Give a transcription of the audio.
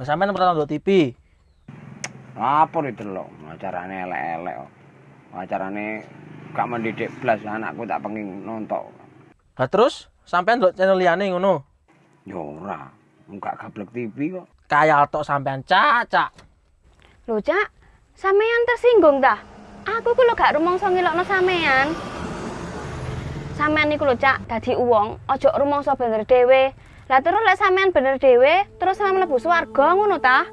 Lah sampean pernah nonton TV. Lapor itu loh, acarane elek-elek kok. Acarane gak mendidik blas anakku tak pengen nonton. Lah terus sampean ndelok channel liyane ngono. Ya ora, enggak gablek TV kok. Kayak tok sampean cacak. Lho, Cak, sampean tersinggung dah. Aku ku lho gak rumangsa ngilokno sampean. Sampean niku lho, Cak, dadi uwong, aja rumangsa bener dhewe. Lah terus lek sampean bener dhewe, terus sampean mlebu swarga ngono ta?